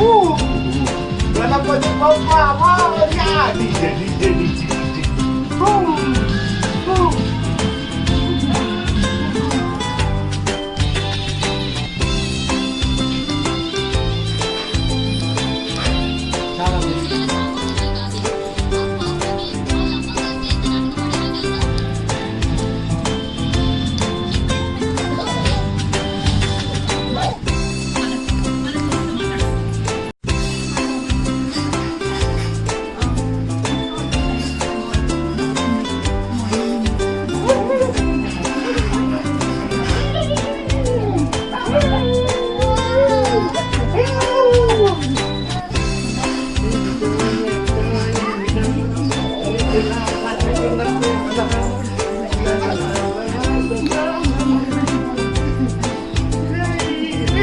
Uh, pra ela poder palpar, olha! DJ, DJ, DJ, DJ.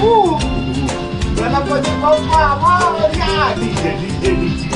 Woo! Wala pa di pa pa, mga.